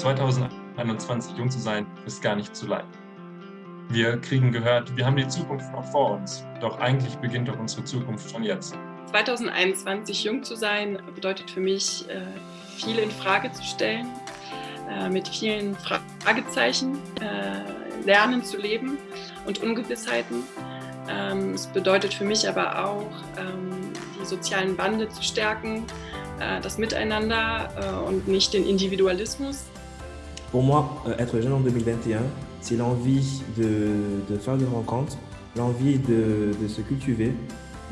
2021 jung zu sein, ist gar nicht zu leid. Wir kriegen gehört, wir haben die Zukunft noch vor uns, doch eigentlich beginnt doch unsere Zukunft schon jetzt. 2021 jung zu sein, bedeutet für mich, äh, viel in Frage zu stellen, äh, mit vielen Fragezeichen äh, lernen zu leben und Ungewissheiten. Ähm, es bedeutet für mich aber auch, ähm, die sozialen Bande zu stärken, das Miteinander und nicht den Individualismus. Pour moi, euh, être jeune en 2021, c'est l'envie de, de, faire des rencontres, l'envie de, de, se cultiver,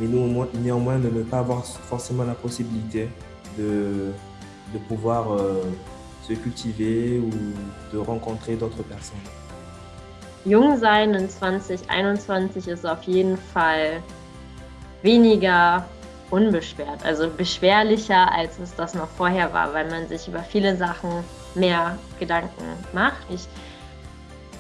mais néanmoins de ne pas avoir forcément la possibilité de, de pouvoir euh, se cultiver ou de rencontrer d'autres personnes. Jung sein in 2021 ist auf jeden Fall weniger unbeschwert, also beschwerlicher, als es das noch vorher war, weil man sich über viele Sachen mehr Gedanken macht. Ich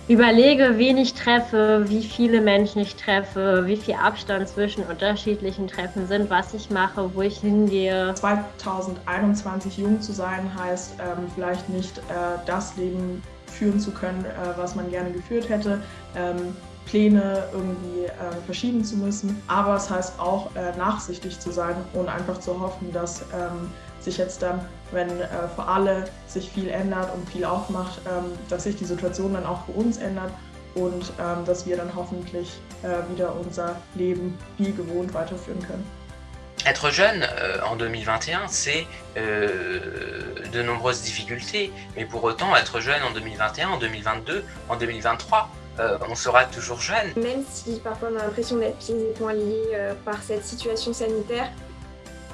überlege, wen ich treffe, wie viele Menschen ich treffe, wie viel Abstand zwischen unterschiedlichen Treffen sind, was ich mache, wo ich hingehe. 2021 jung zu sein heißt ähm, vielleicht nicht äh, das Leben führen zu können, äh, was man gerne geführt hätte. Ähm, Pläne irgendwie äh, verschieben zu müssen. Aber es heißt auch, äh, nachsichtig zu sein und einfach zu hoffen, dass ähm, sich jetzt dann, wenn äh, für alle sich viel ändert und viel aufmacht, ähm, dass sich die Situation dann auch für uns ändert und ähm, dass wir dann hoffentlich äh, wieder unser Leben wie gewohnt weiterführen können. Être jeune euh, en 2021, c'est euh, de nombreuses difficultés, mais pour autant, être jeune en 2021, en 2022, en 2023, euh, on sera toujours jeune. Même si parfois on a l'impression d'être poings liés euh, par cette situation sanitaire,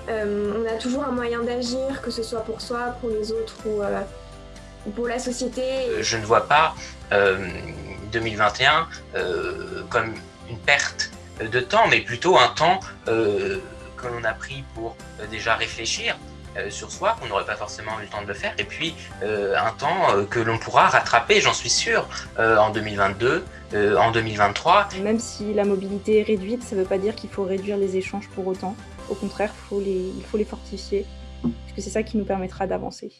euh, on a toujours un moyen d'agir, que ce soit pour soi, pour les autres ou pour la société. Je ne vois pas 2021 comme une perte de temps, mais plutôt un temps que l'on a pris pour déjà réfléchir sur soi, qu'on n'aurait pas forcément eu le temps de le faire, et puis un temps que l'on pourra rattraper, j'en suis sûr, en 2022, en 2023. Même si la mobilité est réduite, ça ne veut pas dire qu'il faut réduire les échanges pour autant. Au contraire, faut les, il faut les fortifier, parce que c'est ça qui nous permettra d'avancer.